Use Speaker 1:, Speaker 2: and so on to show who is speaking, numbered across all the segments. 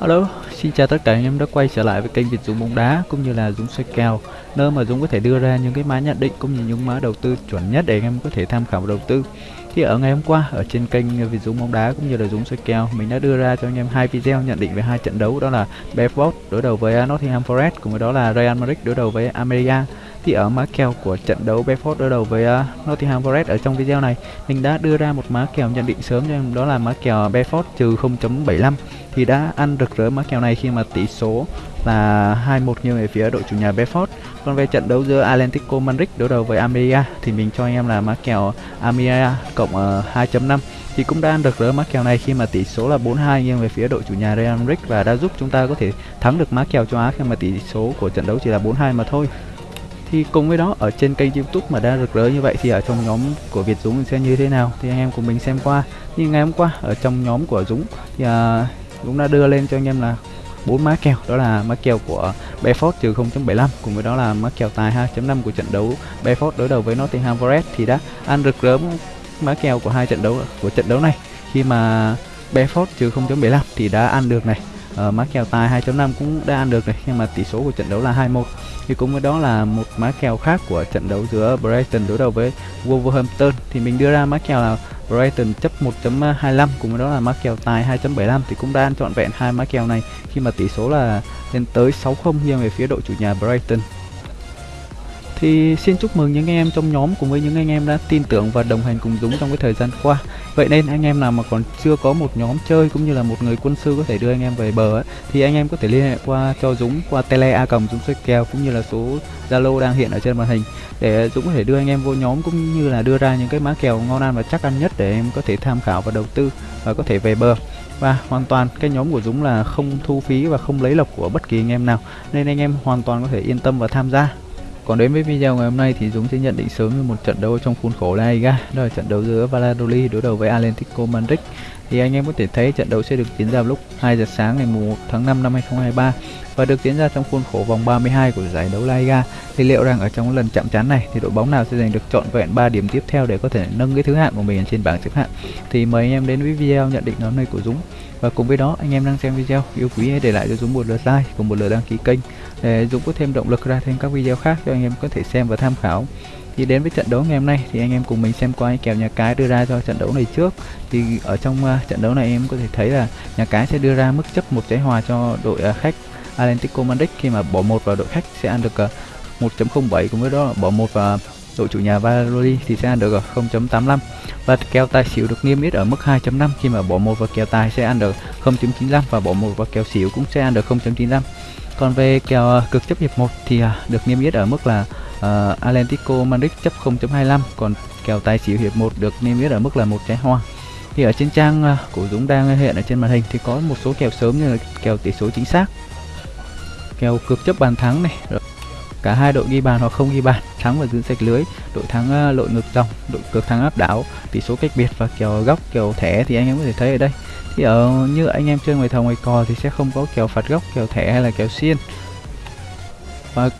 Speaker 1: Alo, xin chào tất cả anh em đã quay trở lại với kênh Việt Dũng bóng đá cũng như là Dũng xoay kèo nơi mà Dũng có thể đưa ra những cái mã nhận định cũng như những mã đầu tư chuẩn nhất để anh em có thể tham khảo đầu tư. Thì ở ngày hôm qua ở trên kênh Việt Dũng bóng đá cũng như là Dũng xoay kèo mình đã đưa ra cho anh em hai video nhận định về hai trận đấu đó là Brentford đối đầu với Nottingham Forest cùng với đó là Real Madrid đối đầu với Almeria thì ở mã kèo của trận đấu Bedford đối đầu với uh, Nottingham Forest ở trong video này mình đã đưa ra một mã kèo nhận định sớm cho em đó là mã kèo Bedford trừ 0.75 thì đã ăn rực rỡ mã kèo này khi mà tỷ số là 2-1 nghiêng về phía đội chủ nhà Bedford Còn về trận đấu giữa Atlético Madrid đối đầu với Almeria thì mình cho anh em là mã kèo Almeria cộng ờ, uh, 2.5 thì cũng đã ăn được rỡ mã kèo này khi mà tỷ số là 4-2 nghiêng về phía đội chủ nhà Real Madrid và đã giúp chúng ta có thể thắng được mã kèo châu Á khi mà tỷ số của trận đấu chỉ là 4-2 mà thôi thì cùng với đó ở trên kênh youtube mà đang rực rỡ như vậy thì ở trong nhóm của Việt Dũng sẽ như thế nào? Thì anh em cùng mình xem qua. Như ngày hôm qua ở trong nhóm của Dũng thì à, Dũng đã đưa lên cho anh em là bốn má kèo. Đó là má kèo của Bedford trừ 0.75 cùng với đó là má kèo tài 2.5 của trận đấu Bedford đối đầu với Nottingham Forest thì đã ăn rực rỡ má kèo của hai trận đấu của trận đấu này. Khi mà Bedford trừ 0.75 thì đã ăn được này uh, má kèo tài 2.5 cũng đã ăn được này nhưng mà tỷ số của trận đấu là 2-1 thì cũng với đó là một má kèo khác của trận đấu giữa Brighton đối đầu với Wolverhampton. Thì mình đưa ra má kèo là Brighton chấp 1.25 cùng với đó là má kèo tài 2.75 thì cũng đã ăn trọn vẹn hai má kèo này khi mà tỷ số là lên tới 6-0 nghiêng về phía đội chủ nhà Brighton thì xin chúc mừng những anh em trong nhóm cùng với những anh em đã tin tưởng và đồng hành cùng Dũng trong cái thời gian qua. Vậy nên anh em nào mà còn chưa có một nhóm chơi cũng như là một người quân sư có thể đưa anh em về bờ ấy, thì anh em có thể liên hệ qua cho Dũng qua tele a cầm Dũng xoay kèo cũng như là số Zalo đang hiện ở trên màn hình để Dũng có thể đưa anh em vô nhóm cũng như là đưa ra những cái má kèo ngon ăn và chắc ăn nhất để em có thể tham khảo và đầu tư và có thể về bờ. Và hoàn toàn cái nhóm của Dũng là không thu phí và không lấy lộc của bất kỳ anh em nào nên anh em hoàn toàn có thể yên tâm và tham gia còn đến với video ngày hôm nay thì Dũng sẽ nhận định sớm về một trận đấu trong khuôn khổ La Liga, đó là trận đấu giữa Valladolid đối đầu với Atlético Madrid. Thì anh em có thể thấy trận đấu sẽ được diễn ra lúc 2 giờ sáng ngày 1 tháng 5 năm 2023 và được diễn ra trong khuôn khổ vòng 32 của giải đấu La Liga. Thì liệu rằng ở trong lần chạm trán này thì đội bóng nào sẽ giành được trọn vẹn 3 điểm tiếp theo để có thể nâng cái thứ hạng của mình trên bảng xếp hạng. Thì mời anh em đến với video nhận định hôm nơi của Dũng. Và cùng với đó, anh em đang xem video, yêu quý hãy để lại cho Dũng một lượt like cùng một lượt đăng ký kênh để Dũng có thêm động lực ra thêm các video khác cho anh em có thể xem và tham khảo thì đến với trận đấu ngày hôm nay thì anh em cùng mình xem qua kèo nhà cái đưa ra cho trận đấu này trước. Thì ở trong uh, trận đấu này em có thể thấy là nhà cái sẽ đưa ra mức chấp một trái hòa cho đội uh, khách Atlético Madrid khi mà bỏ một vào đội khách sẽ ăn được ờ, uh, 1.07 cùng với đó bỏ một vào đội chủ nhà Valladolid thì sẽ ăn được 0.85 và kèo tài xỉu được niêm yết ở mức 2.5 khi mà bỏ một vào kèo tài sẽ ăn được 0.95 và bỏ một vào kèo xỉu cũng sẽ ăn được 0.95 còn về kèo cực chấp hiệp 1 thì được niêm yết ở mức là Ờ, uh, Atlético Madrid chấp 0.25 còn kèo tài xỉu hiệp 1 được niêm yết ở mức là một trái hoa. Thì ở trên trang uh, của Dũng đang hiện ở trên màn hình thì có một số kèo sớm như là kèo tỷ số chính xác kèo cược chấp bàn thắng này cả hai đội ghi bàn hoặc không ghi bàn thắng và giữ sạch lưới đội thắng uh, lội ngược dòng đội cược thắng áp đảo tỷ số cách biệt và kèo góc kèo thẻ thì anh em có thể thấy ở đây. Thì ở như anh em chơi ngoài thầu ngoài cò thì sẽ không có kèo phạt góc kèo thẻ hay là kèo xiên. Và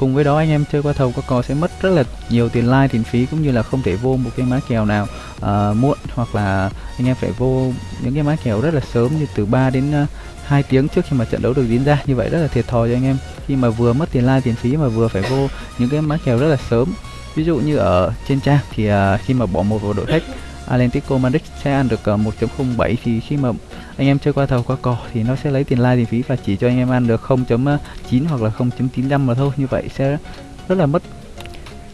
Speaker 1: cùng với đó anh em chơi qua thầu qua cò sẽ mất rất là nhiều tiền like tiền phí cũng như là không thể vô một cái má kèo nào uh, muộn. Hoặc là anh em phải vô những cái má kèo rất là sớm như từ 3 đến à, uh, 2 tiếng trước khi mà trận đấu được diễn ra. Như vậy rất là thiệt thòi cho anh em. Khi mà vừa mất tiền like tiền phí mà vừa phải vô những cái má kèo rất là sớm. Ví dụ như ở trên trang thì uh, khi mà bỏ một vào đội khách Atlético Madrid sẽ ăn được ờ, 1.07 thì khi mà anh em chơi qua thầu qua cò thì nó sẽ lấy tiền lai tiền phí và chỉ cho anh em ăn được 0.9 hoặc là 0.95 mà thôi. Như vậy sẽ rất là mất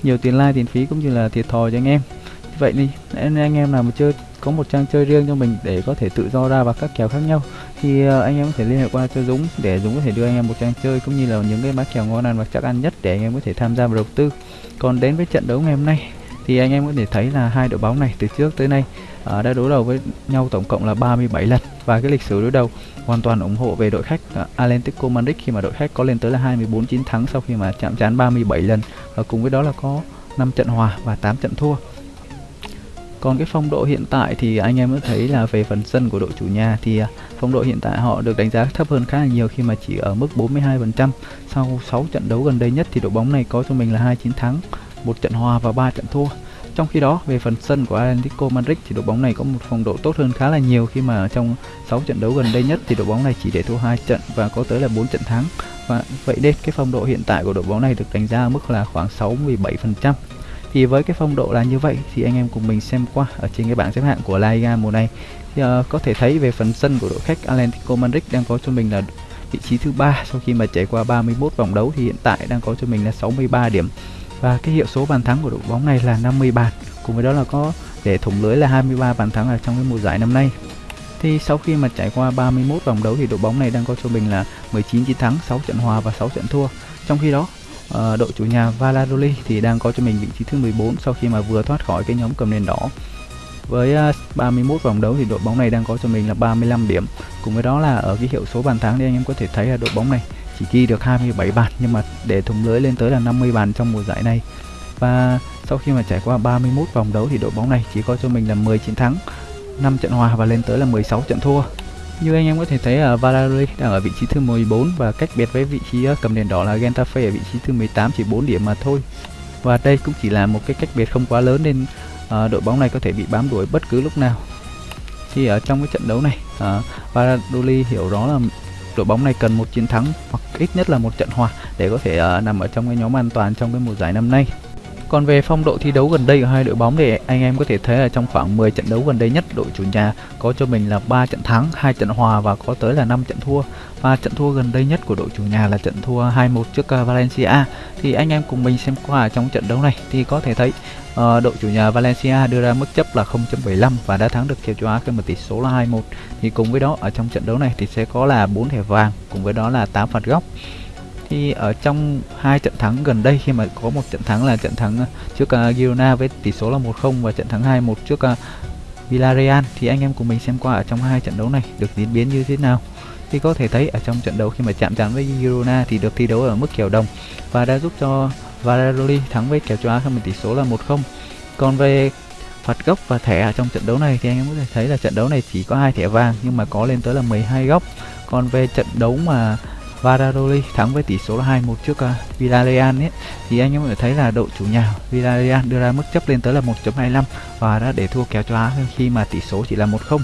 Speaker 1: nhiều tiền lai tiền phí cũng như là thiệt thòi cho anh em. Như vậy đi nên anh em nào mà chơi, có một trang chơi riêng cho mình để có thể tự do ra vào các kèo khác nhau thì ờ, anh em có thể liên hệ qua cho Dũng để Dũng có thể đưa anh em một trang chơi cũng như là những cái má kèo ngon ăn và chắc ăn nhất để anh em có thể tham gia vào đầu tư. Còn đến với trận đấu ngày hôm nay thì anh em có thể thấy là hai đội bóng này từ trước tới nay uh, đã đối đầu với nhau tổng cộng là 37 lần. Và cái lịch sử đối đầu hoàn toàn ủng hộ về đội khách uh, Atlético Madrid khi mà đội khách có lên tới là 24 chiến thắng sau khi mà chạm trán 37 lần. Và cùng với đó là có 5 trận hòa và 8 trận thua. Còn cái phong độ hiện tại thì anh em có thấy là về phần sân của đội chủ nhà thì ờ, phong độ hiện tại họ được đánh giá thấp hơn khá là nhiều khi mà chỉ ở mức 42% sau 6 trận đấu gần đây nhất thì đội bóng này có cho mình là hai chiến thắng một trận hòa và ba trận thua Trong khi đó, về phần sân của Atlético Madrid thì đội bóng này có một phong độ tốt hơn khá là nhiều khi mà trong 6 trận đấu gần đây nhất thì đội bóng này chỉ để thua hai trận và có tới là 4 trận thắng. Và vậy nên cái phong độ hiện tại của đội bóng này được đánh giá ở mức là khoảng 67%. Thì với cái phong độ là như vậy thì anh em cùng mình xem qua ở trên cái bảng xếp hạng của La Liga mùa này thì uh, có thể thấy về phần sân của đội khách Atlético Madrid đang có cho mình là vị trí thứ ba sau khi mà trải qua 31 vòng đấu thì hiện tại đang có cho mình là 63 điểm và cái hiệu số bàn thắng của đội bóng này là 50 bàn. Cùng với đó là có để thủng lưới là 23 bàn thắng ở trong cái mùa giải năm nay. Thì sau khi mà trải qua 31 vòng đấu thì đội bóng này đang có cho mình là 19 chiến thắng 6 trận hòa và 6 trận thua. Trong khi đó uh, đội chủ nhà Valladolid thì đang có cho mình vị trí thứ 14 sau khi mà vừa thoát khỏi cái nhóm cầm nền đỏ. Với ờ, uh, 31 vòng đấu thì đội bóng này đang có cho mình là 35 điểm. Cùng với đó là ở cái hiệu số bàn thắng thì anh em có thể thấy là đội bóng này chỉ ghi được 27 bàn nhưng mà để thủng lưới lên tới là 50 bàn trong mùa giải này. Và sau khi mà trải qua 31 vòng đấu thì đội bóng này chỉ có cho mình là 10 chiến thắng 5 trận hòa và lên tới là 16 trận thua. Như anh em có thể thấy ở Valladolid đang ở vị trí thứ 14 và cách biệt với vị trí ờ, cầm đèn đỏ là Getafe ở vị trí thứ 18 chỉ 4 điểm mà thôi. Và đây cũng chỉ là một cái cách biệt không quá lớn nên à, đội bóng này có thể bị bám đuổi bất cứ lúc nào. Thì ở trong cái trận đấu này à, Valladolid hiểu rõ là đội bóng này cần một chiến thắng hoặc ít nhất là một trận hòa để có thể uh, nằm ở trong cái nhóm an toàn trong cái mùa giải năm nay. Còn về phong độ thi đấu gần đây của hai đội bóng thì anh em có thể thấy là trong khoảng 10 trận đấu gần đây nhất đội chủ nhà có cho mình là 3 trận thắng, 2 trận hòa và có tới là 5 trận thua. Và trận thua gần đây nhất của đội chủ nhà là trận thua 2-1 trước ờ, Valencia. Thì anh em cùng mình xem qua trong trận đấu này thì có thể thấy Ờ, đội chủ nhà Valencia đưa ra mức chấp là 0.75 và đã thắng được kèo châu Á khi mà tỷ số là 2-1. Thì cùng với đó ở trong trận đấu này thì sẽ có là 4 thẻ vàng cùng với đó là 8 phạt góc thì ở trong hai trận thắng gần đây khi mà có một trận thắng là trận thắng ờ, trước uh, Girona với tỷ số là 1-0 và trận thắng 2-1 trước uh, Villarreal thì anh em cùng mình xem qua ở trong hai trận đấu này được diễn biến như thế nào thì có thể thấy ở trong trận đấu khi mà chạm trán với Girona thì được thi đấu ở mức kèo đồng và đã giúp cho Valladolid thắng với kèo châu Á khi mà tỷ số là 1-0 còn về phạt góc và thẻ ở trong trận đấu này thì anh em có thể thấy là trận đấu này chỉ có hai thẻ vàng nhưng mà có lên tới là 12 góc. Còn về trận đấu mà Valladolid thắng với tỷ số là 2-1 trước uh, Villarreal ấy thì anh em có thể thấy là đội chủ nhà Villarreal đưa ra mức chấp lên tới là 1.25 và đã để thua kèo châu Á khi mà tỷ số chỉ là 1-0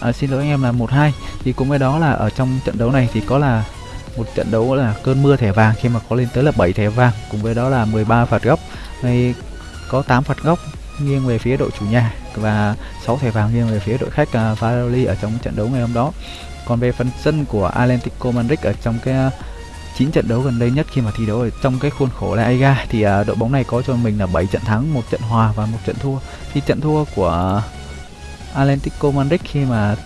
Speaker 1: à, xin lỗi anh em là 1-2 thì cũng với đó là ở trong trận đấu này thì có là một trận đấu là cơn mưa thẻ vàng khi mà có lên tới là 7 thẻ vàng cùng với đó là 13 phạt góc hay có 8 phạt góc nghiêng về phía đội chủ nhà và 6 thẻ vàng nghiêng về phía đội khách uh, Valladolid ở trong trận đấu ngày hôm đó còn về phần sân của Atlético Madrid ở trong cái à, 9 trận đấu gần đây nhất khi mà thi đấu ở trong cái khuôn khổ La Liga thì uh, đội bóng này có cho mình là 7 trận thắng, một trận hòa và một trận thua. Thì trận thua của Atlético Madrid khi mà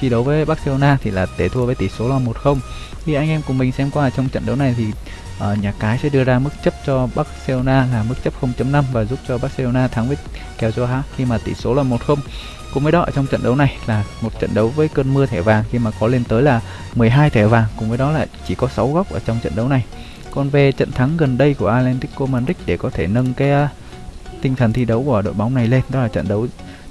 Speaker 1: thi đấu với Barcelona thì là để thua với tỷ số là 1-0. Thì anh em cùng mình xem qua trong trận đấu này thì uh, nhà cái sẽ đưa ra mức chấp cho Barcelona là mức chấp 0.5 và giúp cho Barcelona thắng với kèo cho H khi mà tỷ số là 1-0. Cùng với đó ở trong trận đấu này là một trận đấu với cơn mưa thẻ vàng khi mà có lên tới là 12 thẻ vàng cùng với đó là chỉ có 6 góc ở trong trận đấu này. Còn về trận thắng gần đây của Atlético Madrid để có thể nâng cái uh, tinh thần thi đấu của đội bóng này lên đó là trận đấu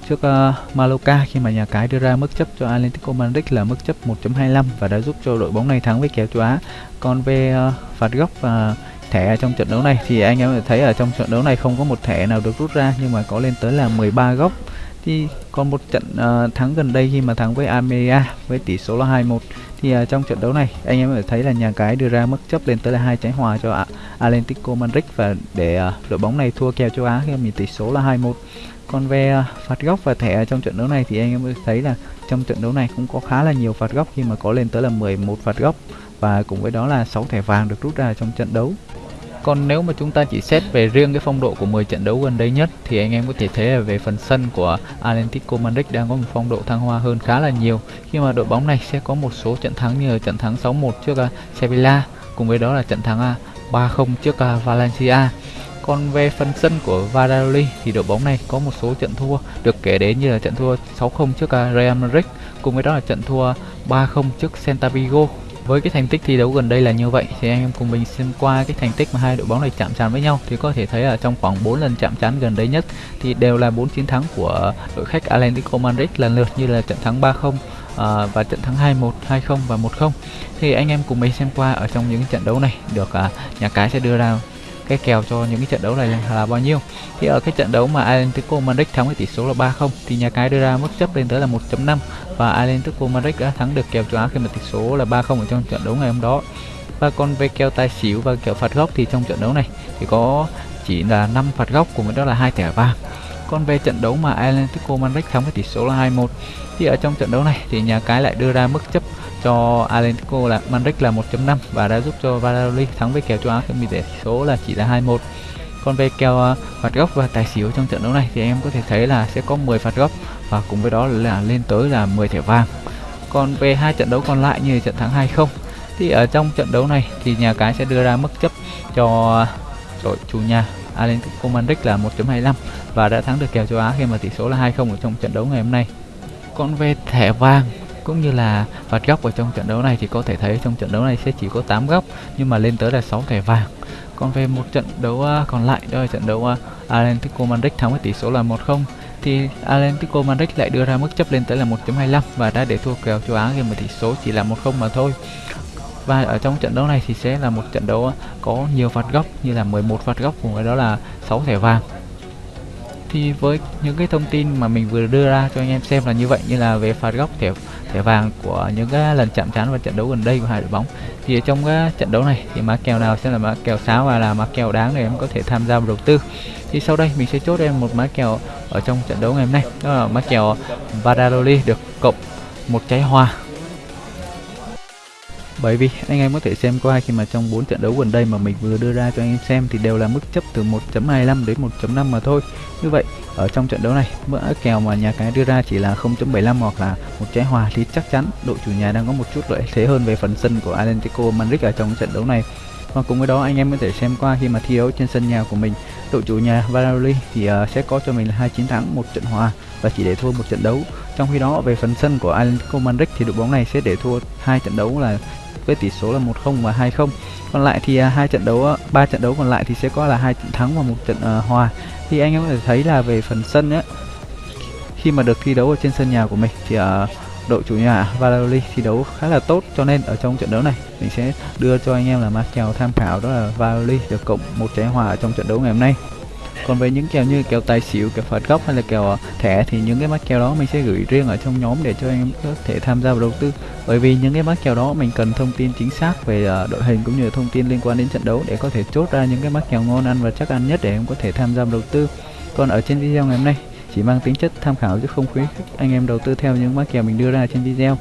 Speaker 1: trước uh, Mallorca khi mà nhà cái đưa ra mức chấp cho Atlético Madrid là mức chấp 1.25 và đã giúp cho đội bóng này thắng với kèo châu Á. Còn về uh, phạt góc và thẻ trong trận đấu này thì anh em thấy ở trong trận đấu này không có một thẻ nào được rút ra nhưng mà có lên tới là 13 góc. Thì còn một trận uh, thắng gần đây khi mà thắng với Almeria với tỷ số là 2-1 thì uh, trong trận đấu này anh em có thấy là nhà cái đưa ra mức chấp lên tới là hai trái hòa cho Atlético Madrid và để uh, đội bóng này thua kèo châu Á khi mà tỷ số là 2-1 còn về à, phạt góc và thẻ trong trận đấu này thì anh em thấy là trong trận đấu này cũng có khá là nhiều phạt góc khi mà có lên tới là 11 phạt góc và cùng với đó là 6 thẻ vàng được rút ra trong trận đấu. Còn nếu mà chúng ta chỉ xét về riêng cái phong độ của 10 trận đấu gần đây nhất thì anh em có thể thấy là về phần sân của Atlético Madrid đang có một phong độ thăng hoa hơn khá là nhiều. Khi mà đội bóng này sẽ có một số trận thắng như trận thắng 6-1 trước à, Sevilla, cùng với đó là trận thắng à, 3-0 trước Valencia còn về phần sân của Valladolid thì đội bóng này có một số trận thua được kể đến như là trận thua 6-0 trước à, Real Madrid cùng với đó là trận thua 3-0 trước Celta Vigo. Với cái thành tích thi đấu gần đây là như vậy thì anh em cùng mình xem qua cái thành tích mà hai đội bóng này chạm trán với nhau thì có thể thấy là trong khoảng 4 lần chạm trán gần đây nhất thì đều là 4 chiến thắng của đội khách Atlético Madrid lần lượt như là trận thắng 3-0 À, và trận thắng 2-1, 2-0 và 1-0 thì anh em cùng mình xem qua ở trong những trận đấu này được à, nhà cái sẽ đưa ra cái kèo cho những cái trận đấu này là bao nhiêu. Thì ở cái trận đấu mà Atlético Madrid thắng với tỷ số là 3-0 thì nhà cái đưa ra mức chấp lên tới là 1.5 và Atlético Madrid đã thắng được kèo châu Á khi mà tỷ số là 3-0 ở trong trận đấu ngày hôm đó. Và còn về kèo tài xỉu và kèo phạt góc thì trong trận đấu này thì có chỉ là 5 phạt góc cùng với đó là hai thẻ vàng. Còn về trận đấu mà Atlético Madrid thắng với tỷ số là 2-1 thì ở trong trận đấu này thì nhà cái lại đưa ra mức chấp cho Atletico là Madrid là 1.5 và đã giúp cho Valladolid thắng với kèo châu Á khi tỷ số là chỉ là 2-1 còn về kèo à, phạt góc và tài xỉu trong trận đấu này thì em có thể thấy là sẽ có 10 phạt góc và cùng với đó là lên tới là 10 thẻ vàng còn về hai trận đấu còn lại như trận thắng 2-0 thì ở trong trận đấu này thì nhà cái sẽ đưa ra mức chấp cho đội chủ nhà Atletico Madrid là 1.25 và đã thắng được kèo châu Á khi mà tỷ số là 2-0 ở trong trận đấu ngày hôm nay. Còn về thẻ vàng cũng như là phạt góc ở trong trận đấu này thì có thể thấy trong trận đấu này sẽ chỉ có 8 góc, nhưng mà lên tới là 6 thẻ vàng. Còn về một trận đấu à, còn lại đó là trận đấu à, Atlético Madrid thắng với tỷ số là 1-0 thì Atlético Madrid lại đưa ra mức chấp lên tới là 1.25 và đã để thua kèo châu Á khi mà tỷ số chỉ là 1-0 mà thôi. Và ở trong trận đấu này thì sẽ là một trận đấu à, có nhiều phạt góc như là 11 phạt góc cùng với đó là 6 thẻ vàng. Thì với những cái thông tin mà mình vừa đưa ra cho anh em xem là như vậy, như là về phạt góc, thẻ thẻ vàng của những cái lần chạm trán và trận đấu gần đây của hai đội bóng. Thì trong cái trận đấu này thì mã kèo nào sẽ là mã kèo sáo và là mã kèo đáng để em có thể tham gia vào đầu tư. Thì sau đây mình sẽ chốt em một mã kèo ở trong trận đấu ngày hôm nay. Đó là mã kèo Valladolid được cộng một trái hoa bởi vì anh em có thể xem qua khi mà trong 4 trận đấu gần đây mà mình vừa đưa ra cho anh em xem thì đều là mức chấp từ 1.25 đến 1.5 mà thôi. Như vậy ở trong trận đấu này mã kèo mà nhà cái đưa ra chỉ là 0.75 hoặc là một trái hòa thì chắc chắn đội chủ nhà đang có một chút lợi thế hơn về phần sân của Atlético Madrid ở trong trận đấu này. Và cùng với đó anh em có thể xem qua khi mà thi đấu trên sân nhà của mình đội chủ nhà Valladolid thì uh, sẽ có cho mình là hai chiến thắng một trận hòa và chỉ để thua một trận đấu. Trong khi đó về phần sân của Atlético Madrid thì đội bóng này sẽ để thua hai trận đấu là với tỷ số là 1-0 và 2-0 còn lại thì à, hai trận đấu à, ba trận đấu còn lại thì sẽ có là hai trận thắng và một trận uh, hòa. Thì anh em có thể thấy là về phần sân á khi mà được thi đấu ở trên sân nhà của mình thì uh, đội chủ nhà Valladolid thi đấu khá là tốt. Cho nên ở trong trận đấu này mình sẽ đưa cho anh em là mã kèo tham khảo đó là Valladolid được cộng một trái hòa ở trong trận đấu ngày hôm nay còn về những kèo như kèo tài xỉu, kèo phạt góc hay là kèo ờ, thẻ thì những cái mắc kèo đó mình sẽ gửi riêng ở trong nhóm để cho anh em có thể tham gia vào đầu tư. Bởi vì những cái mắc kèo đó mình cần thông tin chính xác về ờ, đội hình cũng như là thông tin liên quan đến trận đấu để có thể chốt ra những cái mắc kèo ngon ăn và chắc ăn nhất để em có thể tham gia vào đầu tư. Còn ở trên video ngày hôm nay, chỉ mang tính chất tham khảo chứ không khuyến khích anh em đầu tư theo những mắc kèo mình đưa ra trên video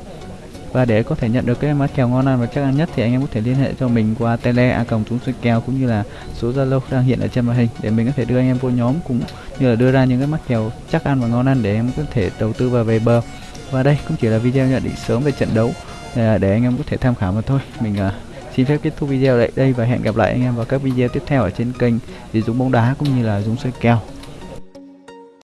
Speaker 1: và để có thể nhận được cái mã kèo ngon ăn và chắc ăn nhất thì anh em có thể liên hệ cho mình qua tele a còng tôi kèo cũng như là số zalo đang hiện ở trên màn hình để mình có thể đưa anh em vô nhóm cũng như là đưa ra những cái mắt kèo chắc ăn và ngon ăn để em có thể đầu tư vào về bờ. Và đây cũng chỉ là video nhận định sớm về trận đấu à, để anh em có thể tham khảo mà thôi. Mình à, xin phép kết thúc video tại đây và hẹn gặp lại anh em vào các video tiếp theo ở trên kênh Dũng bóng đá cũng như là Dũng soi kèo.